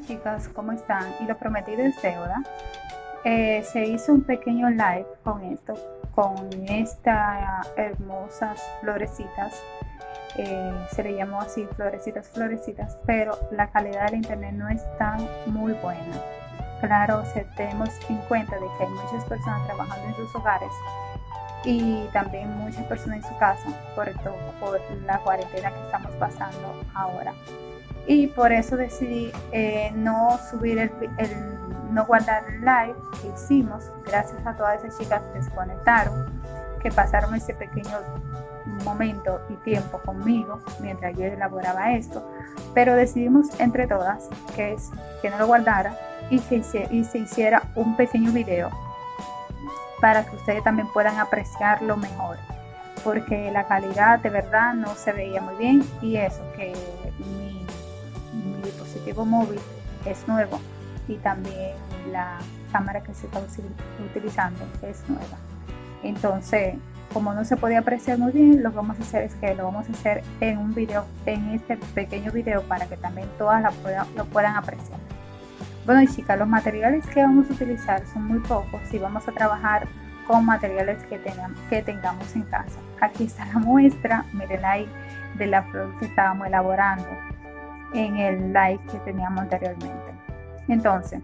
Chicas, ¿cómo están? Y lo prometido es deuda. Eh, se hizo un pequeño live con esto, con estas hermosas florecitas. Eh, se le llamó así, florecitas, florecitas, pero la calidad del internet no está muy buena. Claro, se tenemos en cuenta de que hay muchas personas trabajando en sus hogares y también muchas personas en su casa, por, todo, por la cuarentena que estamos pasando ahora y por eso decidí eh, no subir el, no guardar el live que hicimos. Gracias a todas esas chicas que se conectaron que pasaron ese pequeño momento y tiempo conmigo mientras yo elaboraba esto. Pero decidimos entre todas que es que no lo guardara y se, y se hiciera un pequeño video para que ustedes también puedan apreciarlo mejor. Porque la calidad de verdad no se veía muy bien y eso que dispositivo móvil es nuevo y también la cámara que se está utilizando es nueva. Entonces, como no se podía apreciar muy bien, lo que vamos a hacer es que lo vamos a hacer en un video, en este pequeño video para que también todas lo puedan apreciar. Bueno chicas, los materiales que vamos a utilizar son muy pocos y vamos a trabajar con materiales que, tengan, que tengamos en casa. Aquí está la muestra, miren ahí, de la flor que estábamos elaborando en el live que teníamos anteriormente. Entonces,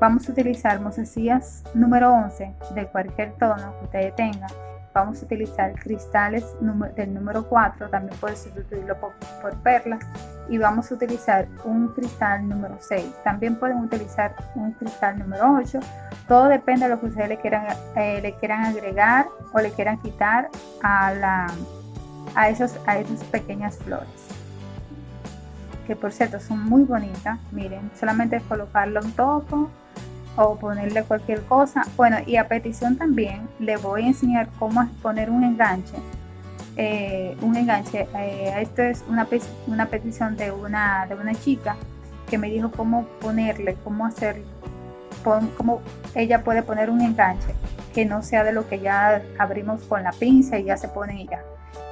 vamos a utilizar mozasillas número 11 de cualquier tono que ustedes tengan. Vamos a utilizar cristales del número 4, también puede sustituirlo por, perlas. Y vamos a utilizar un cristal número 6. También pueden utilizar un cristal número 8. Todo depende de lo que ustedes le quieran, eh, le quieran agregar o le quieran quitar a, la, a, esos, a esas pequeñas flores que por cierto son muy bonitas. Miren, solamente es colocarlo un topo o ponerle cualquier cosa. Bueno, y a petición también le voy a enseñar cómo poner un enganche. Eh, un enganche. Eh, esto es una, una petición de una, de una chica que me dijo cómo ponerle, cómo hacer, cómo ella puede poner un enganche que no sea de lo que ya abrimos con la pinza y ya se pone ella.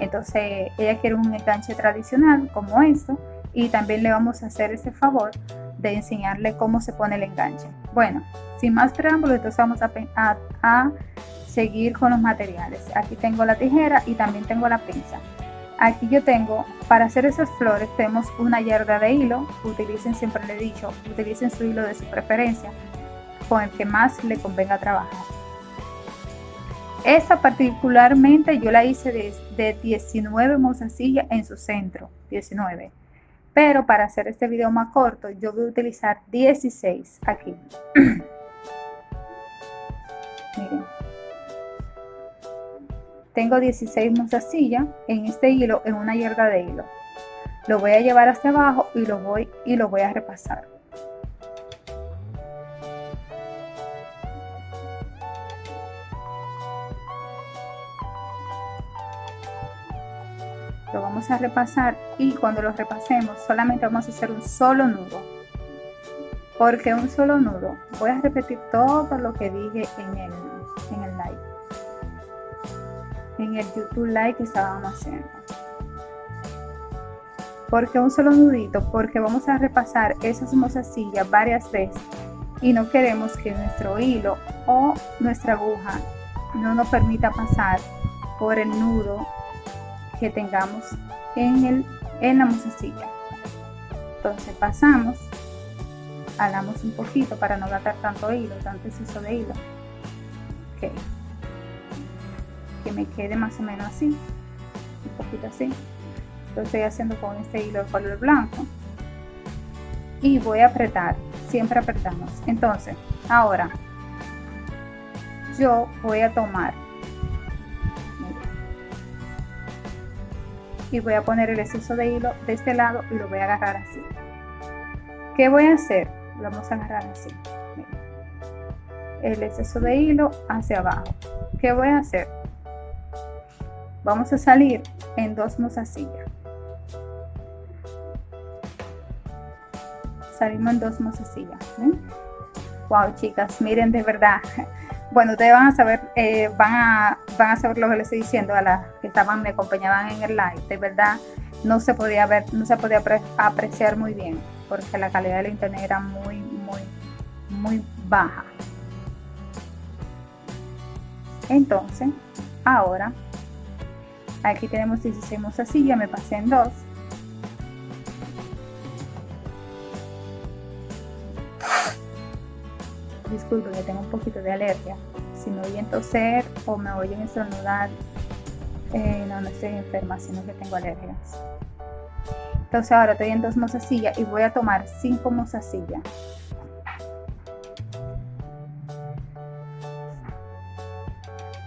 Entonces ella quiere un enganche tradicional como esto y también le vamos a hacer ese favor de enseñarle cómo se pone el enganche. Bueno, sin más preámbulos, entonces vamos a, seguir con los materiales. Aquí tengo la tijera y también tengo la pinza. Aquí yo tengo, para hacer esas flores, tenemos una yarda de hilo. Utilicen, siempre le he dicho, utilicen su hilo de su preferencia, con el que más le convenga trabajar. Esta particularmente yo la hice de, de 19 mozasillas en su centro, 19 pero para hacer este video más corto yo voy a utilizar 16 aquí. Miren. Tengo 16 mozasillas en este hilo en una yarda de hilo. Lo voy a llevar hacia abajo y lo voy y lo voy a repasar repasar y cuando lo repasemos solamente vamos a hacer un solo nudo. Porque un solo nudo voy a repetir todo lo que dije en el, en el live. En el youtube live que estábamos haciendo. Porque un solo nudito porque vamos a repasar esas mozasillas varias veces y no queremos que nuestro hilo o nuestra aguja no nos permita pasar por el nudo que tengamos en, el, en la musecilla. Entonces pasamos, jalamos un poquito para no gastar tanto hilo, tanto exceso de hilo. Okay. Que me quede más o menos así, un poquito así. Lo estoy haciendo con este hilo de color blanco. Y voy a apretar, siempre apretamos. Entonces, ahora yo voy a tomar y voy a poner el exceso de hilo de este lado y lo voy a agarrar así. ¿Qué voy a hacer? Lo vamos a agarrar así. El exceso de hilo hacia abajo. ¿Qué voy a hacer? Vamos a salir en dos mozasillas. Salimos en dos mozasillas. Wow, chicas, miren de verdad bueno, ustedes van a saber, eh, van, a, van a saber lo que les estoy diciendo a las que estaban, me acompañaban en el live. De verdad, no se podía ver, no se podía apreciar muy bien, porque la calidad del internet era muy, muy, muy baja. Entonces, ahora, aquí tenemos 16 así, ya me pasé en dos. Disculpen que tengo un poquito de alergia. Si me oyen toser o me oyen estornudar, eh, no, no estoy enferma, sino que tengo alergias. Entonces ahora estoy en dos mozasillas y voy a tomar cinco mozasillas.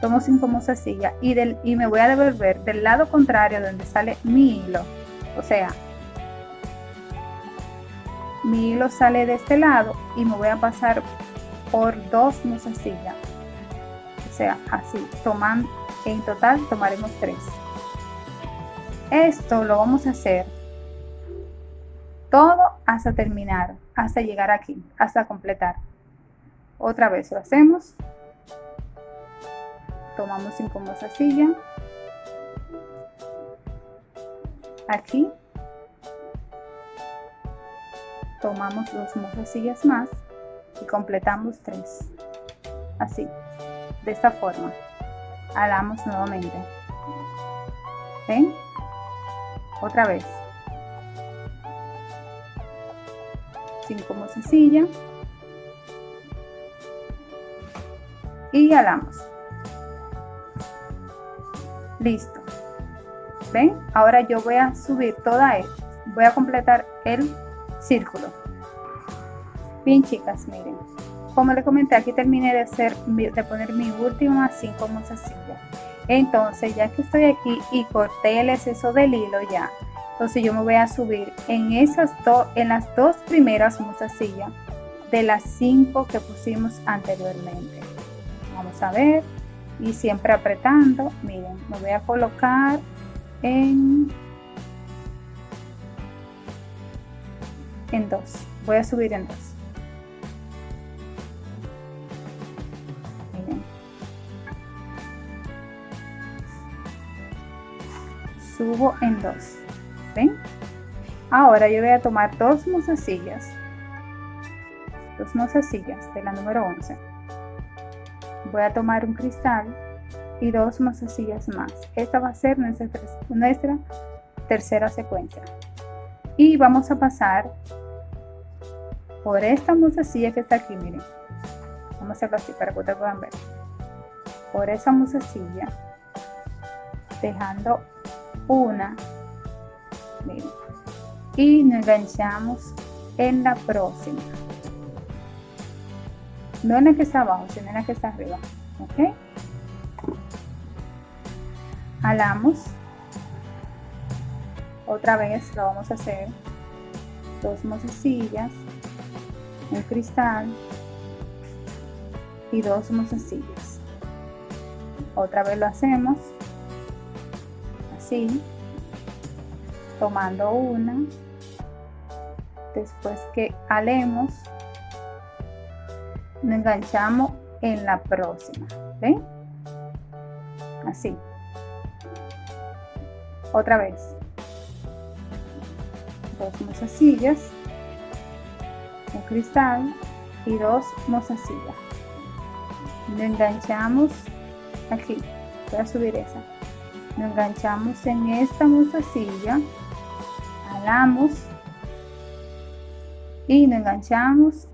Tomo cinco mozasillas y, del, y me voy a devolver del lado contrario donde sale mi hilo. O sea, mi hilo sale de este lado y me voy a pasar por dos mozasillas. O sea, así, toman, en total tomaremos tres. Esto lo vamos a hacer todo hasta terminar, hasta llegar aquí, hasta completar. Otra vez lo hacemos. Tomamos cinco silla. Aquí. Tomamos dos sillas más y completamos tres. Así, de esta forma. Alamos nuevamente. ¿Ven? Otra vez. 5 sencilla y alamos listo ven ahora yo voy a subir toda él voy a completar el círculo bien chicas miren como les comenté aquí terminé de hacer de poner mi última 5 sencilla entonces ya que estoy aquí y corté el exceso del hilo ya entonces yo me voy a subir en esas dos, en las dos primeras mozasillas de las cinco que pusimos anteriormente. Vamos a ver y siempre apretando. Miren, me voy a colocar en en dos. Voy a subir en dos. Subo en dos. Ahora yo voy a tomar dos mozasillas, dos mozasillas de la número 11. Voy a tomar un cristal y dos mozasillas más. Esta va a ser nuestra, nuestra tercera secuencia. Y vamos a pasar por esta mozasilla que está aquí, miren. Vamos a hacerlo así para que ustedes puedan ver. Por esa mozasilla, dejando una. Y nos enganchamos en la próxima. No en la que está abajo sino en la que está arriba. Ok jalamos. Otra vez lo vamos a hacer. Dos mozasillas un cristal y dos mozasillas otra vez lo hacemos así tomando una. Después que alemos nos enganchamos en la próxima ¿ven? así. Otra vez. Dos mozasillas un cristal y dos mozasillas. Nos enganchamos aquí. Voy a subir esa nos enganchamos en esta mozasilla y nos enganchamos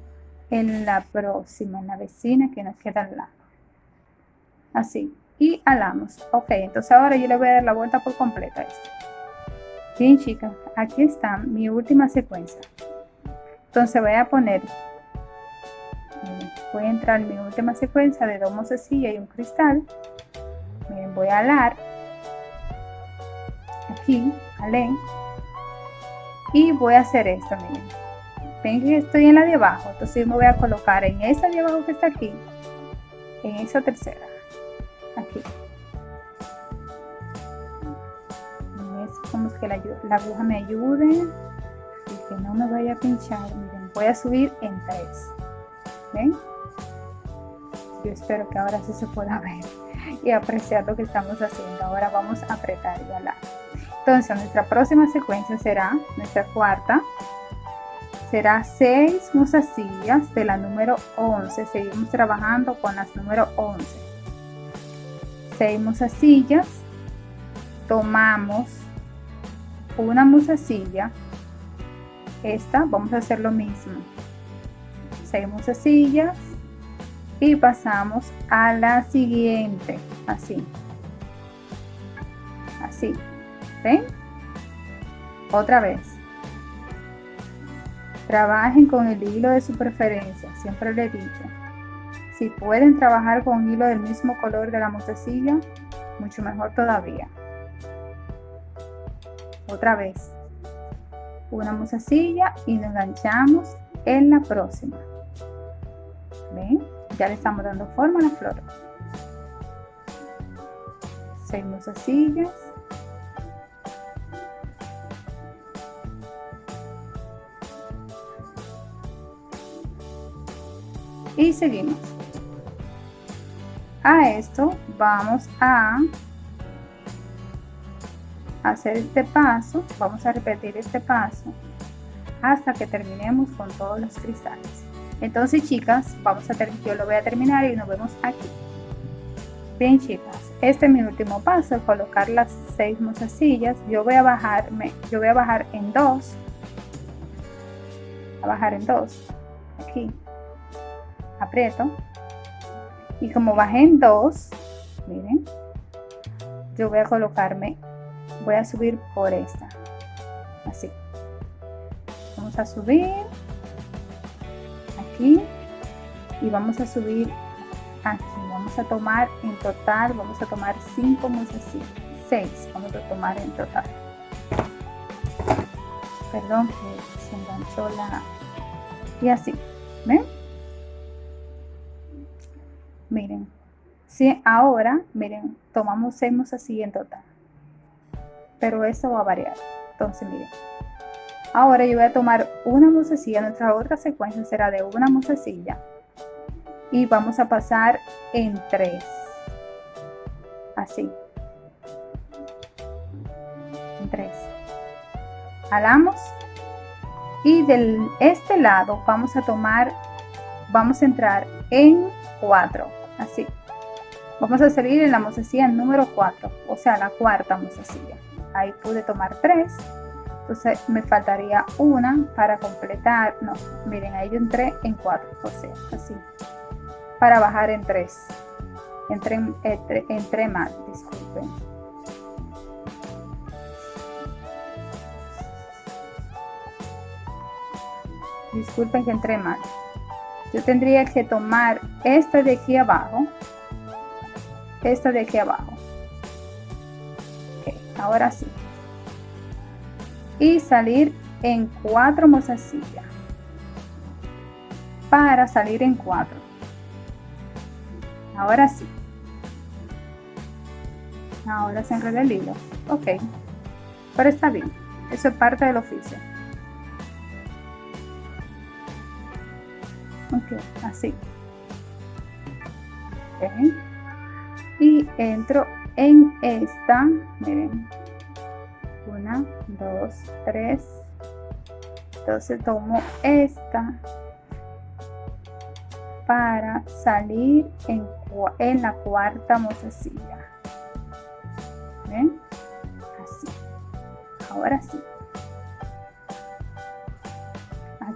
en la próxima, en la vecina que nos queda al lado. Así. Y alamos. Ok, entonces ahora yo le voy a dar la vuelta por completa a esto. Bien, chicas, aquí está mi última secuencia. Entonces voy a poner, voy a entrar en mi última secuencia de dos mozasillas y un cristal. voy a alar. Aquí, alé y voy a hacer esto miren. Ven que estoy en la de abajo entonces me voy a colocar en esa de abajo que está aquí en esa tercera aquí. Es como que la, la aguja me ayude y que no me vaya a pinchar. Miren voy a subir en tres ven yo espero que ahora sí se pueda ver y apreciar lo que estamos haciendo. Ahora vamos a apretar y alar entonces nuestra próxima secuencia será nuestra cuarta será 6 mozasillas de la número 11 seguimos trabajando con las número 11 6 mozasillas tomamos una musasilla. Esta vamos a hacer lo mismo. 6 mozasillas y pasamos a la siguiente. Así. Así otra vez. Trabajen con el hilo de su preferencia siempre le he dicho. Si pueden trabajar con hilo del mismo color de la mostacilla mucho mejor todavía. Otra vez. Una mostacilla y nos enganchamos en la próxima. Ven ya le estamos dando forma a la flor. Seis mozasillas y seguimos. A esto vamos a hacer este paso. Vamos a repetir este paso hasta que terminemos con todos los cristales. Entonces chicas vamos a yo lo voy a terminar y nos vemos aquí. Bien chicas este es mi último paso colocar las seis mozasillas. Yo voy a bajarme yo voy a bajar en dos. A bajar en dos aquí y como bajé en dos miren yo voy a colocarme voy a subir por esta. Así. Vamos a subir aquí y vamos a subir aquí. Vamos a tomar en total vamos a tomar 5 así 6 vamos a tomar en total. Perdón que se enganchó la y así ¿ven? Miren si ahora miren tomamos 6 así en total pero eso va a variar. Entonces miren Ahora yo voy a tomar una musecilla, nuestra otra secuencia será de una musecilla y vamos a pasar en tres, así, en tres. Jalamos y de este lado vamos a tomar, vamos a entrar en cuatro, así. Vamos a salir en la musecilla número 4, o sea, la cuarta musecilla. Ahí pude tomar tres entonces me faltaría una para completar no miren ahí yo entré en cuatro o sea así para bajar en tres entré, entre, entré mal disculpen disculpen que entré mal yo tendría que tomar esta de aquí abajo. Esta de aquí abajo. Ahora sí. Y salir en cuatro mozasillas para salir en cuatro. Ahora sí. Ahora se enreda el hilo. Ok. Pero está bien. Eso es parte del oficio así okay. y entro en esta miren una, dos, tres. Entonces tomo esta para salir en, en la cuarta mozasilla. ¿Ven? Así. Ahora sí.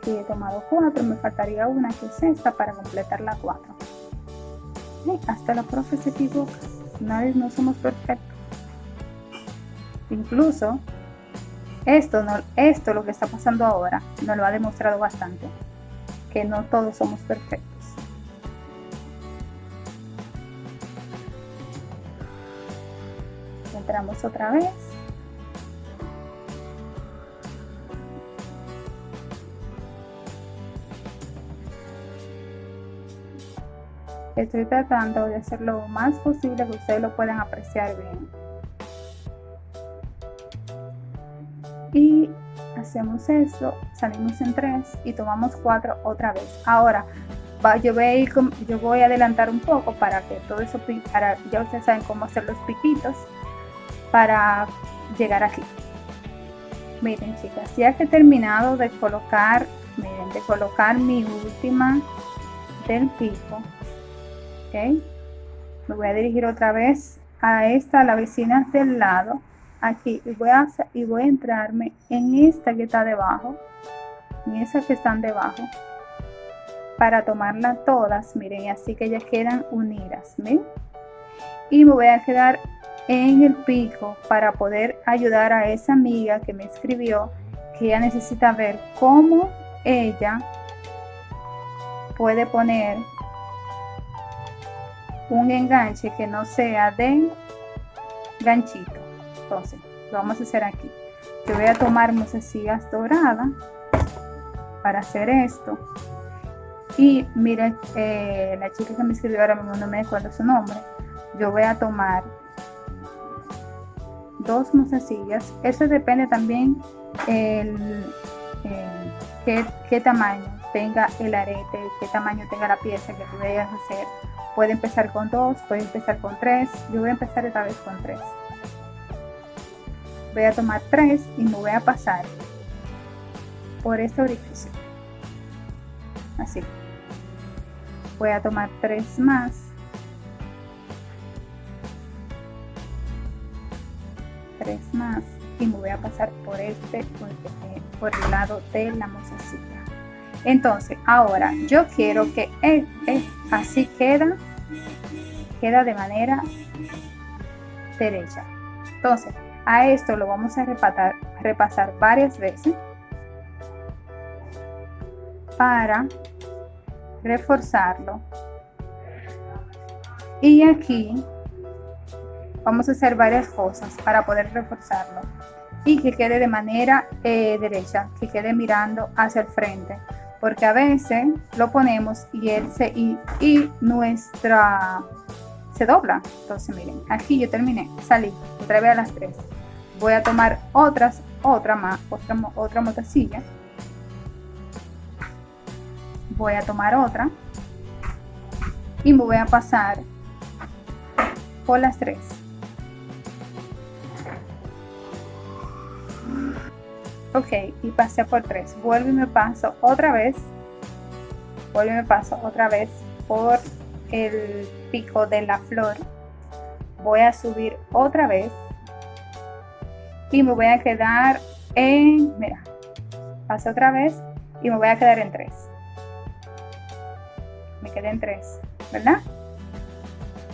Aquí he tomado cuatro, me faltaría una que es esta para completar la cuatro. Hasta la profe se equivoca. Nadie, no somos perfectos. Incluso esto, esto lo que está pasando ahora nos lo ha demostrado bastante, que no todos somos perfectos. Entramos otra vez. Estoy tratando de hacer lo más posible que ustedes lo puedan apreciar bien. y hacemos eso, salimos en tres y tomamos cuatro otra vez. Ahora, yo voy, a yo voy a adelantar un poco para que todo eso, para, ya ustedes saben cómo hacer los piquitos para llegar aquí. Miren chicas, ya que he terminado de colocar miren de colocar mi última del pico me voy a dirigir otra vez a esta la vecina del lado aquí y voy a y voy a entrarme en esta que está debajo en esas que están debajo para tomarlas todas miren así que ya quedan unidas ¿ven? y me voy a quedar en el pico para poder ayudar a esa amiga que me escribió que ella necesita ver cómo ella puede poner un enganche que no sea de ganchito. Entonces lo vamos a hacer aquí. Yo voy a tomar mozasillas doradas para hacer esto. Y miren eh, la chica que me escribió ahora mismo no me acuerdo su nombre. Yo voy a tomar dos mozasillas eso depende también el, qué, qué, tamaño tenga el arete qué tamaño tenga la pieza que tú vayas a hacer. Puede empezar con dos puede empezar con tres. Yo voy a empezar esta vez con tres. Voy a tomar tres y me voy a pasar por este orificio. Así. Voy a tomar tres más. Tres más y me voy a pasar por este por el lado de la mozasilla entonces ahora yo quiero que así queda queda de manera derecha. Entonces a esto lo vamos a repasar, repasar varias veces para reforzarlo. Y aquí vamos a hacer varias cosas para poder reforzarlo. Y que quede de manera eh, derecha que quede mirando hacia el frente porque a veces lo ponemos y él se y, y nuestra se dobla. Entonces miren aquí yo terminé salí otra vez a las 3 voy a tomar otras otra más otra otra motacilla voy a tomar otra y me voy a pasar por las tres ok y pasé por tres vuelvo y me paso otra vez vuelvo y me paso otra vez por el pico de la flor voy a subir otra vez y me voy a quedar en mira paso otra vez y me voy a quedar en tres me quedé en 3, ¿verdad?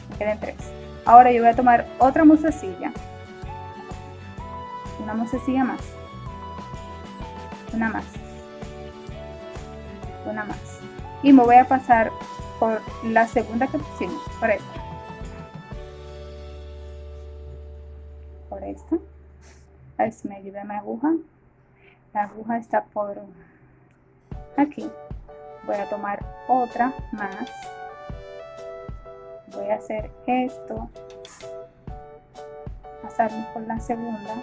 Me quedé en 3. Ahora yo voy a tomar otra musecilla. Una musecilla más. Una más. Una más. Y me voy a pasar por la segunda que pusimos, por esta. Por esta. A ver si me ayuda mi aguja. La aguja está por aquí voy a tomar otra más voy a hacer esto pasarme por la segunda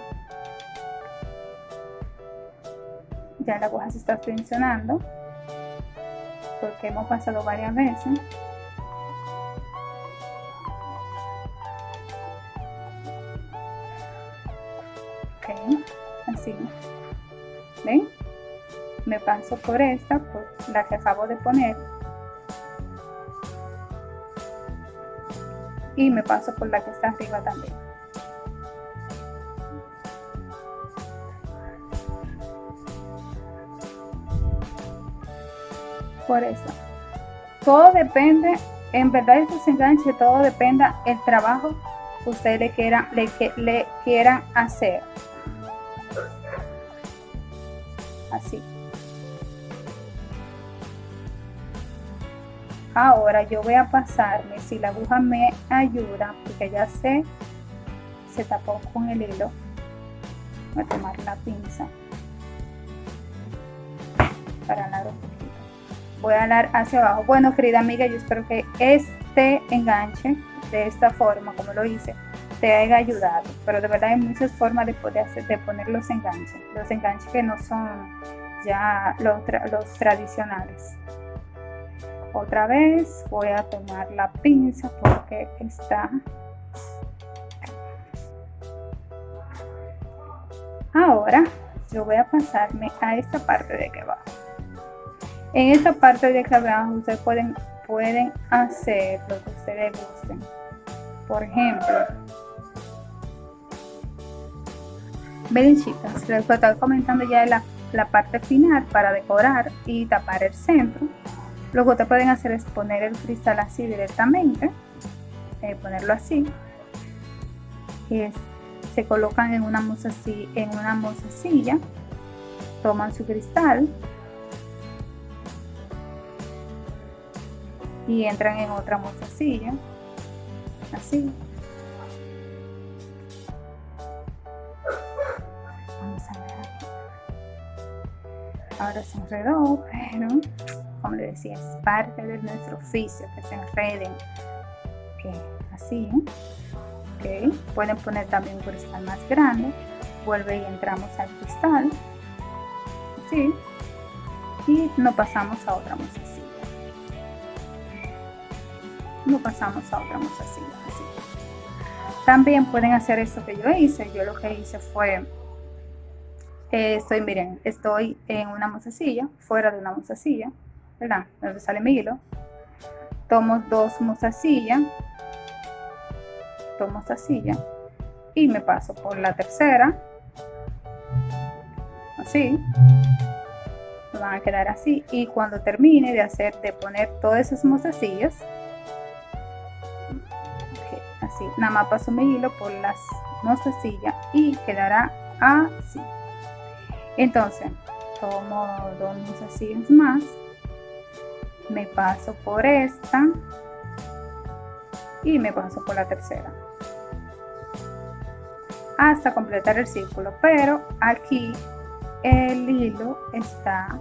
ya la aguja se está tensionando porque hemos pasado varias veces. Ok así. Ven me paso por esta, por la que acabo de poner. Y me paso por la que está arriba también por eso. Todo depende en verdad estos enganches todo depende el trabajo que ustedes le quieran le, le quieran hacer. Así. Ahora yo voy a pasarme si la aguja me ayuda porque ya sé se tapó con el hilo. Voy a tomar la pinza para un poquito voy a alar hacia abajo. Bueno querida amiga yo espero que este enganche de esta forma como lo hice te haya ayudado. Pero de verdad hay muchas formas de poder hacer de poner los enganches los enganches que no son ya los, los tradicionales. Otra vez voy a tomar la pinza porque está ahora yo voy a pasarme a esta parte de aquí abajo En esta parte de acá abajo ustedes pueden, pueden hacer lo que ustedes gusten. Por ejemplo, ven chicas, les estoy comentando ya la, la parte final para decorar y tapar el centro. Lo que ustedes pueden hacer es poner el cristal así directamente, eh, ponerlo así. Y se colocan en una así en una mozasilla, toman su cristal y entran en otra mozasilla, así. Vamos a ver Ahora se enredó, pero como le decía, es parte de nuestro oficio que se enreden. así, ¿eh? pueden poner también un cristal más grande. Vuelve y entramos al cristal. Así. Y no pasamos a otra mozasilla. Pasamos a otra mozasilla. Así. También pueden hacer eso que yo hice. Yo lo que hice fue estoy, miren, estoy en una mozasilla, fuera de una mozasilla, ¿verdad? Donde sale mi hilo. Tomo dos mozasillas, tomo silla y me paso por la tercera, así. Van a quedar así y cuando termine de hacer, de poner todas esas mozasillas, nada más paso mi hilo por las mozasillas y quedará así. Entonces, tomo dos mozasillas más me paso por esta y me paso por la tercera. Hasta completar el círculo pero aquí el hilo está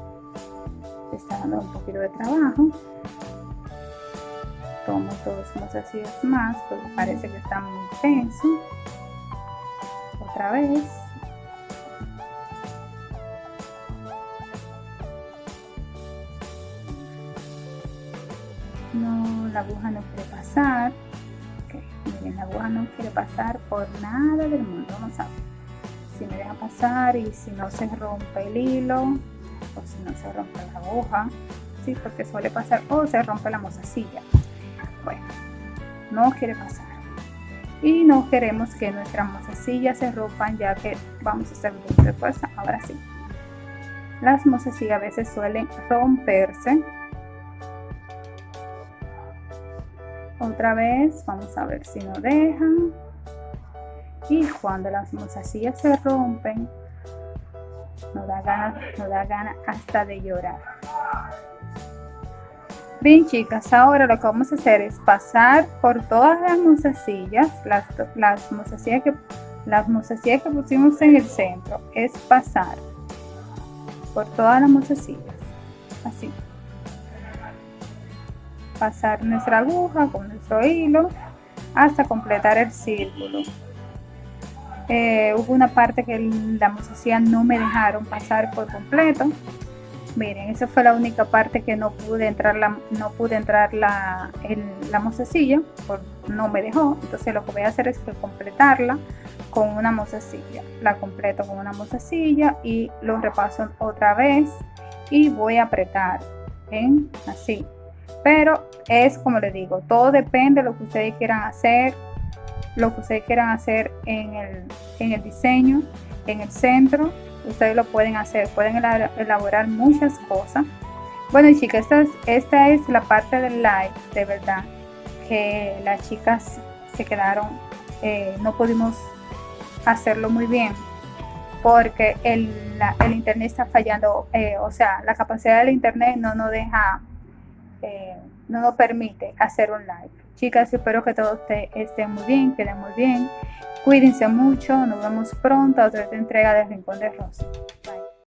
está dando un poquito de trabajo tomo dos mozasillas más porque parece que está muy tenso otra vez no, la aguja no quiere pasar. miren, la aguja no quiere pasar por nada del mundo. Vamos a ver si me deja pasar y si no se rompe el hilo o si no se rompe la aguja. Sí, porque suele pasar o se rompe la mozasilla. No quiere pasar. Y no queremos que nuestras mozasillas se rompan ya que vamos a hacer de fuerza. Ahora sí. Las mozasillas a veces suelen romperse otra vez vamos a ver si no dejan y cuando las mozasillas se rompen nos da ganas nos da ganas hasta de llorar bien chicas ahora lo que vamos a hacer es pasar por todas las mozasillas las, las mozasillas que las que pusimos en el centro es pasar por todas las mozasillas así pasar nuestra aguja con nuestro hilo hasta completar el círculo. Eh, hubo una parte que la mozasilla no me dejaron pasar por completo. Miren, esa fue la única parte que no pude entrar la, no pude entrar la, la mozasilla, por, no me dejó. Entonces lo que voy a hacer es que completarla con una mozasilla. La completo con una mozasilla y lo repaso otra vez y voy a apretar en así pero es como les digo, todo depende de lo que ustedes quieran hacer, lo que ustedes quieran hacer en el, en el diseño, en el centro, ustedes lo pueden hacer, pueden elaborar muchas cosas. Bueno chicas, esta es, esta es la parte del live, de verdad, que las chicas se quedaron, eh, no pudimos hacerlo muy bien porque el, el internet está fallando, eh, o sea, la capacidad del internet no nos deja eh, no nos permite hacer un live. Chicas, espero que todos estén muy bien, queden muy bien. Cuídense mucho, nos vemos pronto a otra entrega de Rincón de Rosa.